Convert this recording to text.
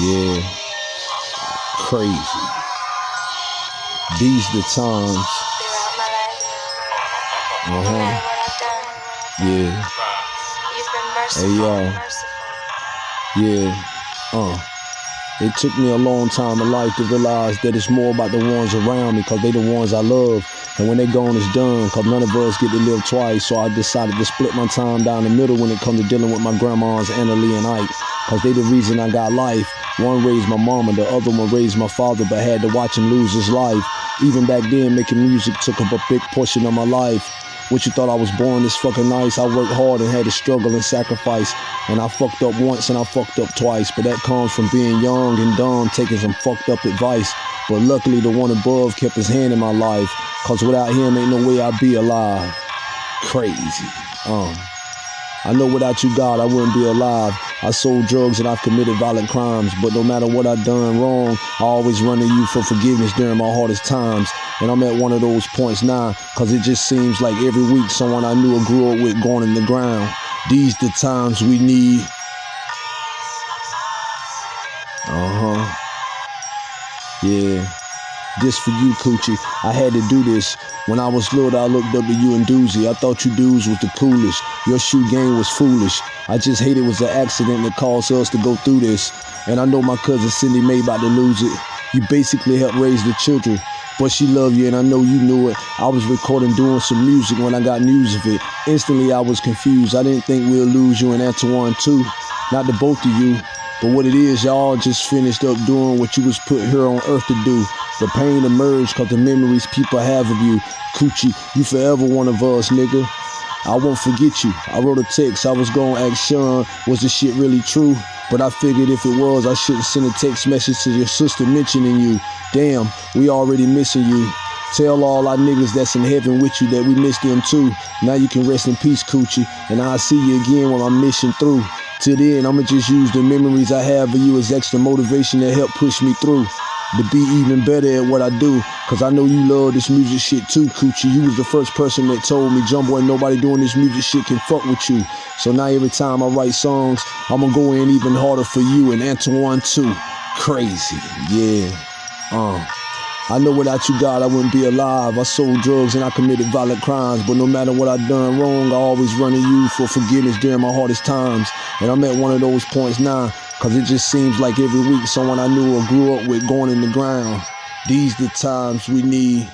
Yeah. Crazy. These the times. throughout my life. No matter what I've done, Yeah. you've been merciful. Hey, merciful. Yeah. Uh. It took me a long time in life to realize that it's more about the ones around me because they the ones I love. And when they gone, it's done because none of us get to live twice. So I decided to split my time down the middle when it comes to dealing with my grandmas, Anna Lee and Ike. Because they the reason I got life. One raised my mama, the other one raised my father, but had to watch him lose his life. Even back then, making music took up a big portion of my life. What you thought I was born this fucking nice? I worked hard and had to struggle and sacrifice. And I fucked up once and I fucked up twice. But that comes from being young and dumb, taking some fucked up advice. But luckily, the one above kept his hand in my life. Cause without him, ain't no way I'd be alive. Crazy. Um. I know without you, God, I wouldn't be alive. I sold drugs and I've committed violent crimes, but no matter what I've done wrong, I always run to you for forgiveness during my hardest times. And I'm at one of those points now, cause it just seems like every week someone I knew or grew up with going in the ground. These the times we need. Uh-huh. Yeah. This for you, Coochie. I had to do this. When I was little, I looked up to you and Doozy. I thought you dudes was the coolest. Your shoe game was foolish. I just hate it was an accident that caused us to go through this. And I know my cousin Cindy Mae about to lose it. You basically helped raise the children. But she loved you and I know you knew it. I was recording doing some music when I got news of it. Instantly I was confused. I didn't think we'll lose you and Antoine too. Not the both of you. But what it is, y'all just finished up doing what you was put here on earth to do. The pain emerged cause the memories people have of you. Coochie, you forever one of us, nigga. I won't forget you. I wrote a text. I was gonna ask Sean, was this shit really true? But I figured if it was, I shouldn't send a text message to your sister mentioning you. Damn, we already missing you. Tell all our niggas that's in heaven with you that we miss them too. Now you can rest in peace, Coochie, and I'll see you again when I'm mission through. Till then, I'ma just use the memories I have of you as extra motivation to help push me through. To be even better at what I do. Cause I know you love this music shit too, Coochie. You was the first person that told me, Jumbo, ain't nobody doing this music shit can fuck with you. So now every time I write songs, I'ma go in even harder for you and Antoine too. Crazy, yeah. Uh. I know without you, God, I wouldn't be alive. I sold drugs and I committed violent crimes, but no matter what I done wrong, I always run to you for forgiveness during my hardest times. And I'm at one of those points now, cause it just seems like every week someone I knew or grew up with going in the ground. These the times we need